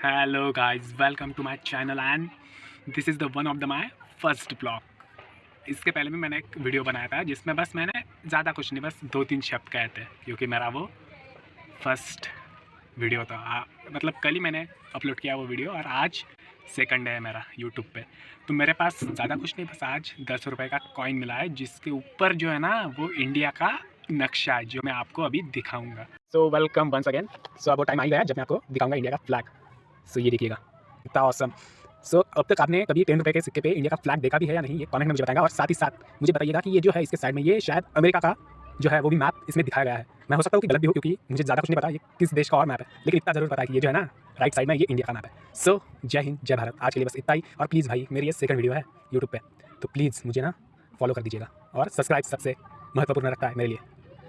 hello guys. Welcome to my channel and this is the one of the my first blog इसके पहले भी मैंने एक video बनाया था जिसमें बस मैंने ज़्यादा कुछ नहीं बस दो तीन शब्द कहे थे क्योंकि मेरा वो फ़र्स्ट वीडियो था। आ, मतलब कल ही मैंने अपलोड किया वो वीडियो और आज सेकंड है मेरा यूट्यूब पे। तो मेरे पास ज़्यादा कुछ नहीं बस आज दस रुपये का कॉइन मिला है जिसके ऊपर जो है ना वो इंडिया का नक्शा है जो मैं आपको अभी दिखाऊँगा। So welcome once again so अब वो टाइम आ गया जब मैं आपको दिखाऊँगा इंडिया का फ्लैग सो ये देखिएगा, इतना औसम सो अब तक आपने कभी टेन रुपये के सिक्के पे इंडिया का फ्लैग देखा भी है या नहीं, ये कमेंट में मुझे बताएगा और साथ ही साथ मुझे बताइएगा कि ये जो है इसके साइड में, ये शायद अमेरिका का जो है वो भी मैप इसमें दिखाया गया है। मैं हो सकता हूँ कि गलत भी हो क्योंकि मुझे ज़्यादा कुछ नहीं पता ये किस देश का और मैप है, लेकिन इतना ज़रूर पता है कि ये जो है ना राइट साइड में ये इंडिया का मैप है। सो जय हिंद, जय भारत। आज के लिए बस इतना ही। और प्लीज़ भाई, मेरी ये सेकंड वीडियो है यूट्यूब पर तो प्लीज़ मुझे ना फॉलो कर दीजिएगा और सब्सक्राइब सबसे महत्वपूर्ण रखता है मेरे लिए।